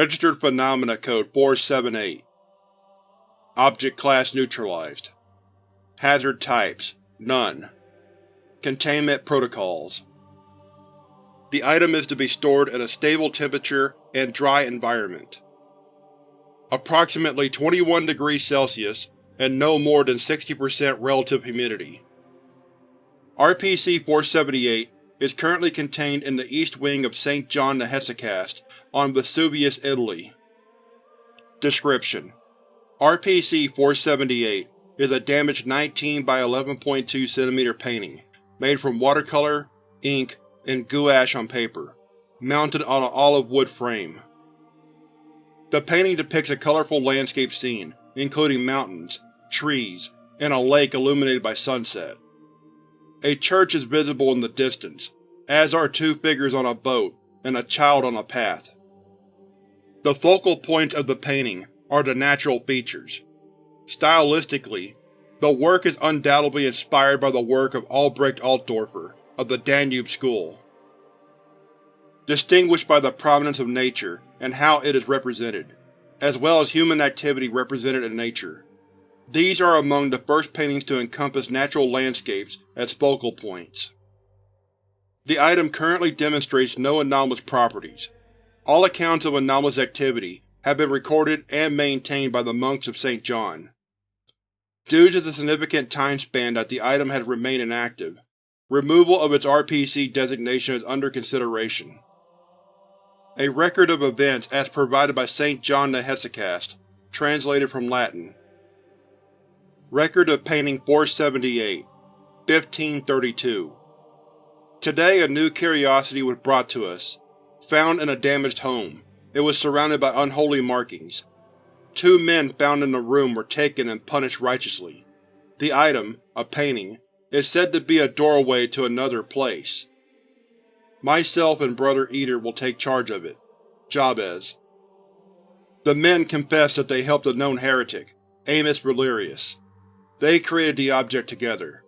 Registered Phenomena Code 478 Object Class Neutralized Hazard Types None Containment Protocols The item is to be stored in a stable temperature and dry environment. Approximately 21 degrees Celsius and no more than 60% relative humidity. RPC-478 is currently contained in the east wing of St. John the Hesychast on Vesuvius, Italy. Description: RPC-478 is a damaged 19 by 11.2 cm painting, made from watercolor, ink, and gouache on paper, mounted on an olive wood frame. The painting depicts a colorful landscape scene, including mountains, trees, and a lake illuminated by sunset. A church is visible in the distance, as are two figures on a boat and a child on a path. The focal points of the painting are the natural features. Stylistically, the work is undoubtedly inspired by the work of Albrecht Altdorfer of the Danube School. Distinguished by the prominence of nature and how it is represented, as well as human activity represented in nature. These are among the first paintings to encompass natural landscapes as focal points. The item currently demonstrates no anomalous properties. All accounts of anomalous activity have been recorded and maintained by the monks of St. John. Due to the significant time span that the item has remained inactive, removal of its RPC designation is under consideration. A record of events as provided by St. John the Hesychast, translated from Latin. Record of Painting 478 1532 Today a new curiosity was brought to us. Found in a damaged home, it was surrounded by unholy markings. Two men found in the room were taken and punished righteously. The item, a painting, is said to be a doorway to another place. Myself and Brother Eater will take charge of it. Jabez. The men confess that they helped a known heretic, Amos Valerius. They created the object together.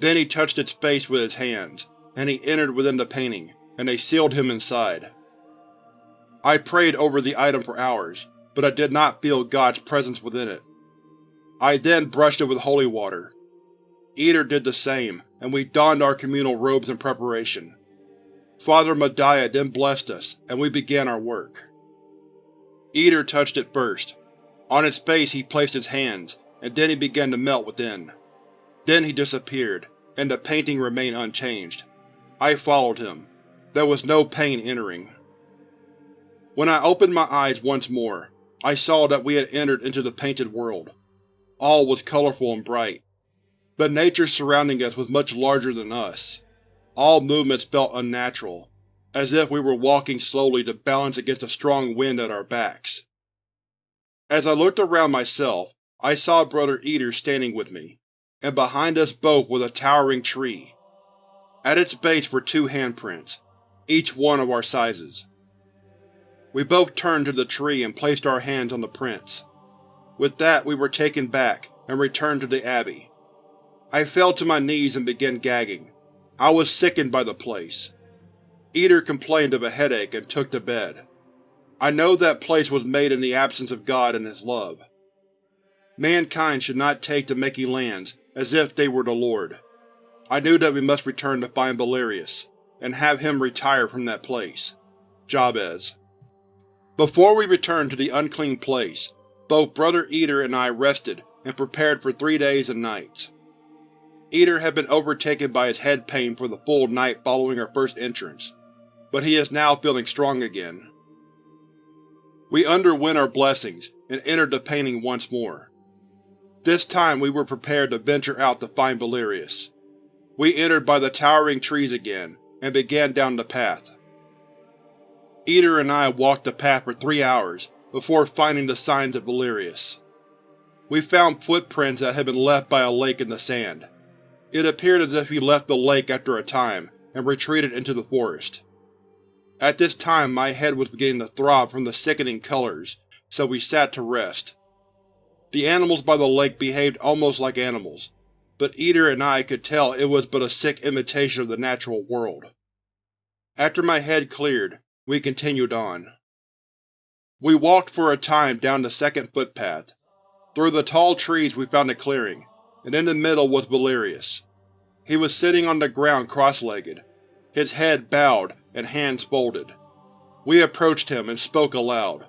Then he touched its face with his hands, and he entered within the painting, and they sealed him inside. I prayed over the item for hours, but I did not feel God's presence within it. I then brushed it with holy water. Eater did the same, and we donned our communal robes in preparation. Father Madiah then blessed us, and we began our work. Eater touched it first. On its face he placed his hands, and then he began to melt within. Then he disappeared, and the painting remained unchanged. I followed him. There was no pain entering. When I opened my eyes once more, I saw that we had entered into the painted world. All was colorful and bright. The nature surrounding us was much larger than us. All movements felt unnatural, as if we were walking slowly to balance against a strong wind at our backs. As I looked around myself, I saw Brother Eater standing with me, and behind us both was a towering tree. At its base were two handprints, each one of our sizes. We both turned to the tree and placed our hands on the prints. With that we were taken back, and returned to the Abbey. I fell to my knees and began gagging. I was sickened by the place. Eater complained of a headache and took to bed. I know that place was made in the absence of God and His love. Mankind should not take to making lands as if they were the Lord. I knew that we must return to find Valerius, and have him retire from that place. Jabez. Before we returned to the unclean place, both Brother Eater and I rested and prepared for three days and nights. Eater had been overtaken by his head pain for the full night following our first entrance, but he is now feeling strong again. We underwent our blessings and entered the painting once more. This time we were prepared to venture out to find Valerius. We entered by the towering trees again, and began down the path. Eater and I walked the path for three hours, before finding the signs of Valerius. We found footprints that had been left by a lake in the sand. It appeared as if he left the lake after a time, and retreated into the forest. At this time my head was beginning to throb from the sickening colors, so we sat to rest. The animals by the lake behaved almost like animals, but Eater and I could tell it was but a sick imitation of the natural world. After my head cleared, we continued on. We walked for a time down the second footpath. Through the tall trees we found a clearing, and in the middle was Valerius. He was sitting on the ground cross-legged, his head bowed and hands folded. We approached him and spoke aloud.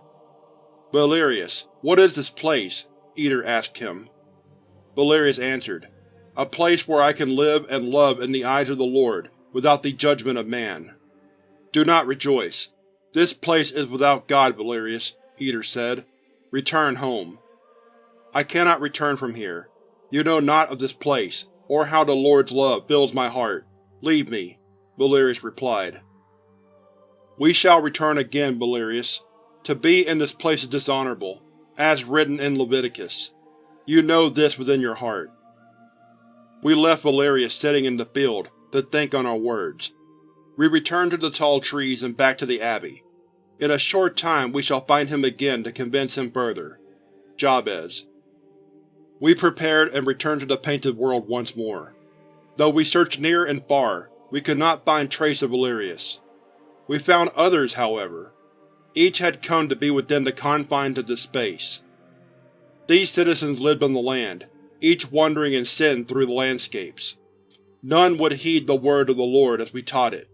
Valerius, what is this place? Eater asked him. Valerius answered, A place where I can live and love in the eyes of the Lord, without the judgment of man. Do not rejoice. This place is without God, Valerius, Eater said. Return home. I cannot return from here. You know not of this place, or how the Lord's love fills my heart. Leave me, Valerius replied. We shall return again, Valerius. To be in this place is dishonorable, as written in Leviticus. You know this within your heart. We left Valerius sitting in the field to think on our words. We returned to the tall trees and back to the Abbey. In a short time we shall find him again to convince him further. Jabez. We prepared and returned to the Painted World once more. Though we searched near and far, we could not find trace of Valerius. We found others, however. Each had come to be within the confines of this space. These citizens lived on the land, each wandering in sin through the landscapes. None would heed the word of the Lord as we taught it.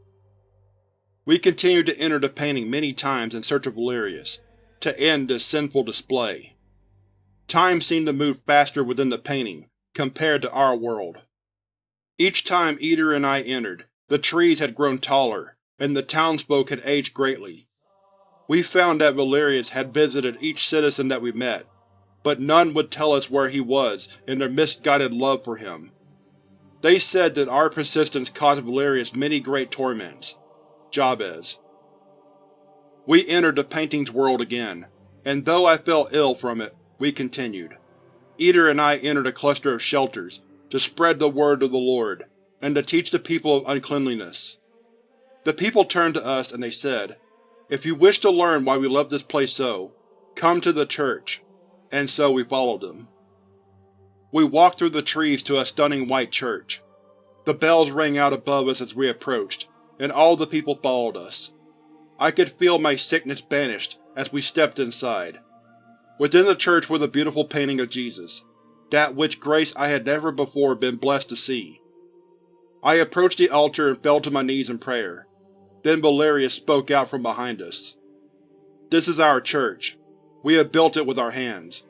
We continued to enter the painting many times in search of Valerius, to end this sinful display. Time seemed to move faster within the painting, compared to our world. Each time Eater and I entered, the trees had grown taller, and the townsfolk had aged greatly. We found that Valerius had visited each citizen that we met, but none would tell us where he was in their misguided love for him. They said that our persistence caused Valerius many great torments. Jabez. We entered the painting's world again, and though I felt ill from it, we continued. Eater and I entered a cluster of shelters to spread the word of the Lord, and to teach the people of uncleanliness. The people turned to us and they said, If you wish to learn why we love this place so, come to the church. And so we followed them. We walked through the trees to a stunning white church. The bells rang out above us as we approached, and all the people followed us. I could feel my sickness banished as we stepped inside. Within the church was a beautiful painting of Jesus, that which grace I had never before been blessed to see. I approached the altar and fell to my knees in prayer. Then Valerius spoke out from behind us. This is our church. We have built it with our hands.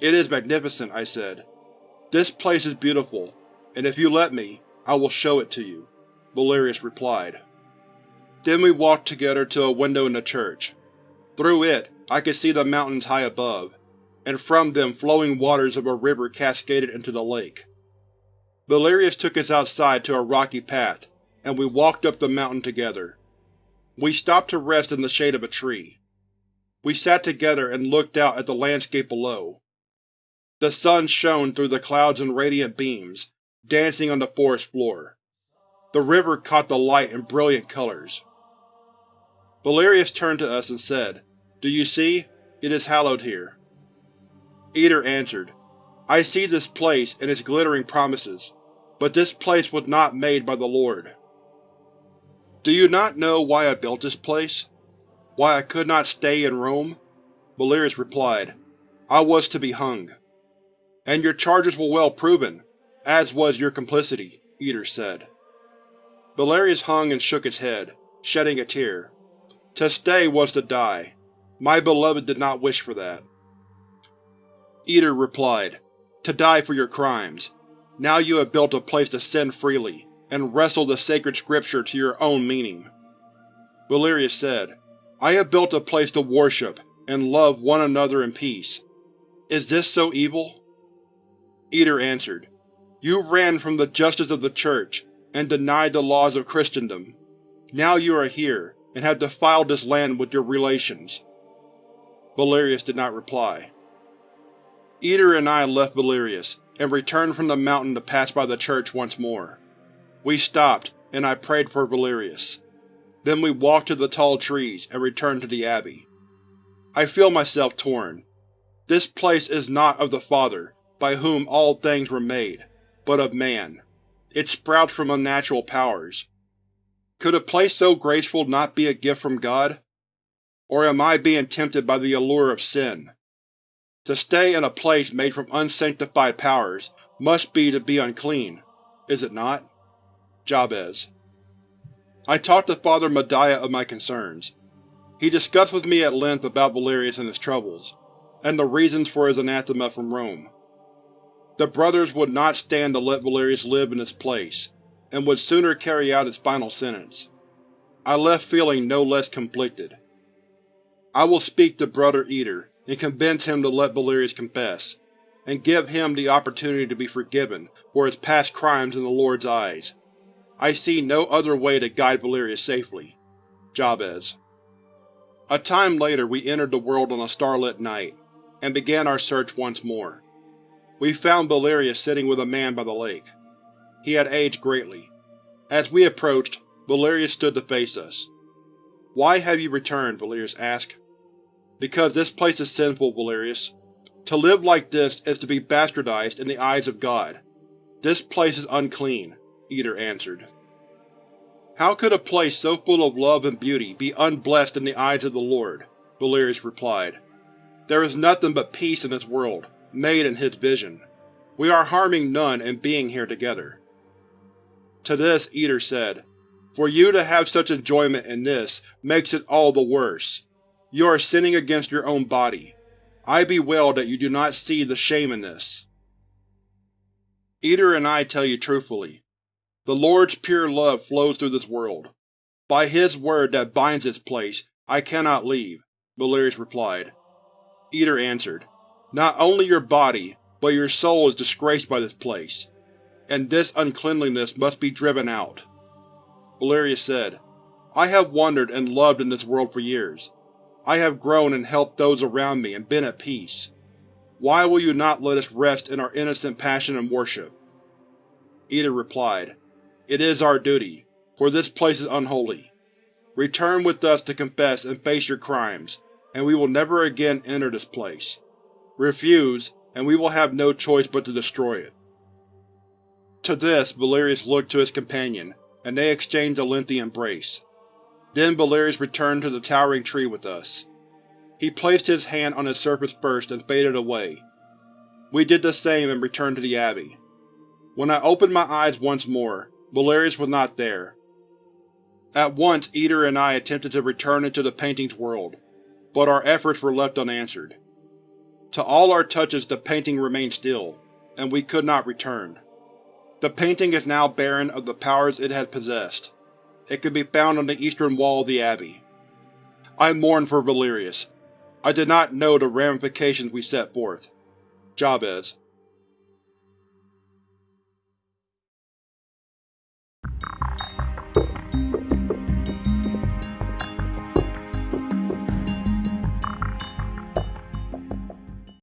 It is magnificent, I said. This place is beautiful, and if you let me, I will show it to you, Valerius replied. Then we walked together to a window in the church. Through it, I could see the mountains high above, and from them flowing waters of a river cascaded into the lake. Valerius took us outside to a rocky path, and we walked up the mountain together. We stopped to rest in the shade of a tree. We sat together and looked out at the landscape below. The sun shone through the clouds in radiant beams, dancing on the forest floor. The river caught the light in brilliant colors. Valerius turned to us and said, Do you see? It is hallowed here. Eater answered, I see this place and its glittering promises, but this place was not made by the Lord. Do you not know why I built this place? Why I could not stay in Rome? Valerius replied, I was to be hung. And your charges were well proven, as was your complicity, Eater said. Valerius hung and shook his head, shedding a tear. To stay was to die. My beloved did not wish for that. Eater replied, To die for your crimes. Now you have built a place to sin freely, and wrestle the sacred scripture to your own meaning. Valerius said, I have built a place to worship and love one another in peace. Is this so evil? Eater answered, You ran from the justice of the Church and denied the laws of Christendom. Now you are here, and have defiled this land with your relations. Valerius did not reply. Eater and I left Valerius, and returned from the mountain to pass by the church once more. We stopped, and I prayed for Valerius. Then we walked to the tall trees and returned to the Abbey. I feel myself torn. This place is not of the Father, by whom all things were made, but of man. It sprouts from unnatural powers. Could a place so graceful not be a gift from God? Or am I being tempted by the allure of sin? To stay in a place made from unsanctified powers must be to be unclean, is it not? Jabez. I talked to Father Madaya of my concerns. He discussed with me at length about Valerius and his troubles, and the reasons for his anathema from Rome. The Brothers would not stand to let Valerius live in his place, and would sooner carry out his final sentence. I left feeling no less conflicted. I will speak to Brother Eater and convince him to let Valerius confess, and give him the opportunity to be forgiven for his past crimes in the Lord's eyes. I see no other way to guide Valerius safely. Jabez. A time later we entered the world on a starlit night, and began our search once more. We found Valerius sitting with a man by the lake. He had aged greatly. As we approached, Valerius stood to face us. Why have you returned? Valerius asked. Because this place is sinful, Valerius. To live like this is to be bastardized in the eyes of God. This place is unclean, Eater answered. How could a place so full of love and beauty be unblessed in the eyes of the Lord? Valerius replied. There is nothing but peace in this world, made in his vision. We are harming none in being here together. To this Eater said, For you to have such enjoyment in this makes it all the worse. You are sinning against your own body. I bewail that you do not see the shame in this. Eater and I tell you truthfully. The Lord's pure love flows through this world. By His word that binds this place, I cannot leave, Valerius replied. Eater answered, Not only your body, but your soul is disgraced by this place, and this uncleanliness must be driven out. Valerius said, I have wandered and loved in this world for years. I have grown and helped those around me and been at peace. Why will you not let us rest in our innocent passion and worship? Eater replied, It is our duty, for this place is unholy. Return with us to confess and face your crimes, and we will never again enter this place. Refuse, and we will have no choice but to destroy it. To this, Valerius looked to his companion, and they exchanged a lengthy embrace. Then Valerius returned to the towering tree with us. He placed his hand on its surface first and faded away. We did the same and returned to the Abbey. When I opened my eyes once more, Valerius was not there. At once Eater and I attempted to return into the painting's world, but our efforts were left unanswered. To all our touches the painting remained still, and we could not return. The painting is now barren of the powers it had possessed. It can be found on the eastern wall of the Abbey. I mourn for Valerius. I did not know the ramifications we set forth. Jabez